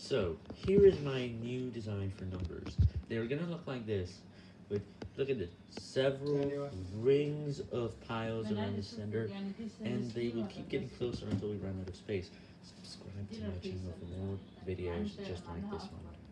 So, here is my new design for numbers. They're gonna look like this, with, look at this, several rings of piles around the center, and they will keep getting closer until we run out of space. Subscribe to my channel for more videos just like this one.